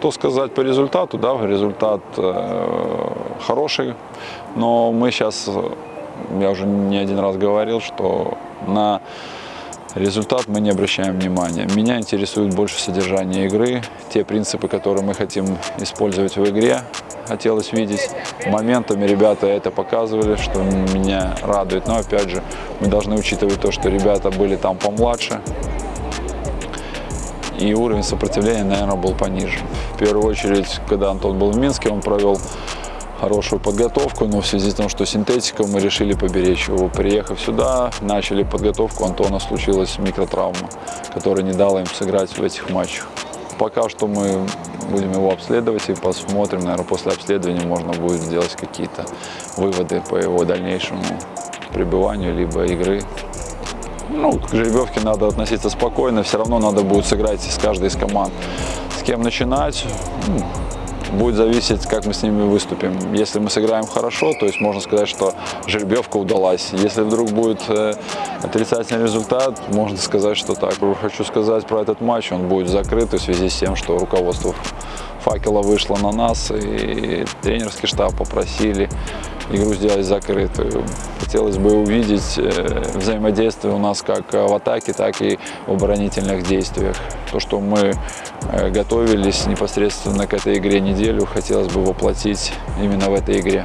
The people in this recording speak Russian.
Что сказать по результату? Да, результат э, хороший, но мы сейчас, я уже не один раз говорил, что на результат мы не обращаем внимания. Меня интересует больше содержание игры, те принципы, которые мы хотим использовать в игре. Хотелось видеть моментами, ребята это показывали, что меня радует. Но опять же, мы должны учитывать то, что ребята были там помладше, и уровень сопротивления, наверное, был пониже. В первую очередь, когда Антон был в Минске, он провел хорошую подготовку, но в связи с тем, что синтетика, мы решили поберечь его. Приехав сюда, начали подготовку, Антона случилась микротравма, которая не дала им сыграть в этих матчах. Пока что мы будем его обследовать и посмотрим, наверное, после обследования можно будет сделать какие-то выводы по его дальнейшему пребыванию, либо игры. Ну, к жеребьевке надо относиться спокойно, все равно надо будет сыграть с каждой из команд. С кем начинать, ну, будет зависеть, как мы с ними выступим. Если мы сыграем хорошо, то есть можно сказать, что жеребьевка удалась. Если вдруг будет э, отрицательный результат, можно сказать, что так. Хочу сказать про этот матч, он будет закрыт в связи с тем, что руководство факела вышло на нас, и тренерский штаб попросили игру сделать закрытую. Хотелось бы увидеть э, взаимодействие у нас как в атаке, так и в оборонительных действиях. То, что мы э, готовились непосредственно к этой игре неделю, хотелось бы воплотить именно в этой игре.